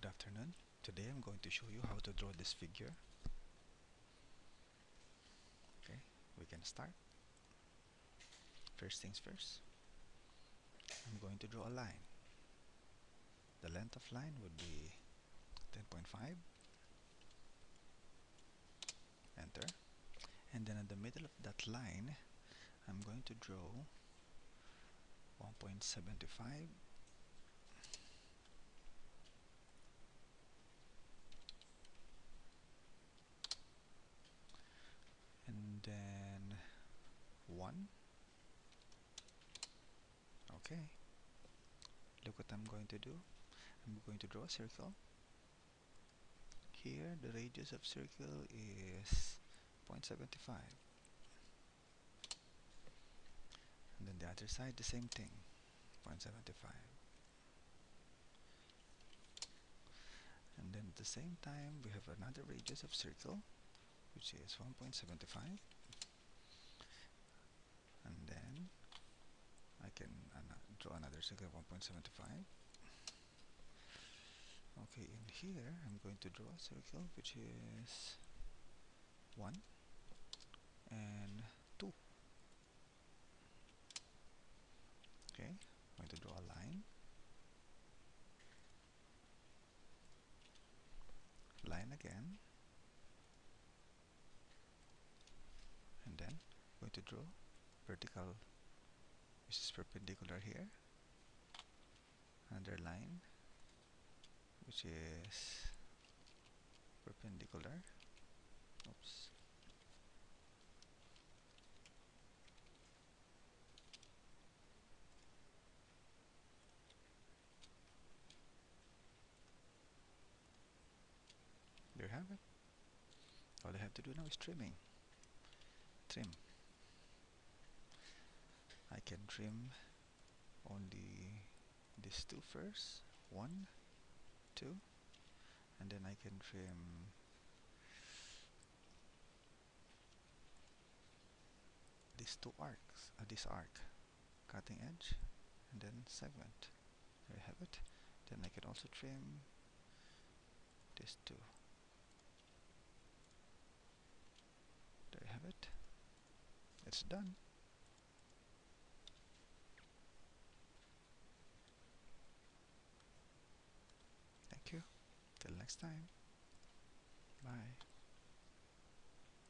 Good afternoon. Today I'm going to show you how to draw this figure. Okay, we can start. First things first, I'm going to draw a line. The length of line would be 10.5. Enter. And then in the middle of that line, I'm going to draw 1.75 1 okay. Look what I'm going to do. I'm going to draw a circle. Here the radius of circle is 0.75 and then the other side the same thing 0.75 and then at the same time we have another radius of circle which is 1.75 and then I can circle 1.75 okay in here I'm going to draw a circle which is 1 and 2 okay I'm going to draw a line. Line again. And then I'm going to draw vertical which is perpendicular here another line which is perpendicular. Oops. There you have it. All I have to do now is trimming. Trim. I can trim only these two first. One two. And then I can trim. These two arcs uh, this arc cutting edge. And then segment there you have it. Then I can also trim these two. There you have it. It's done thank you till next time. Bye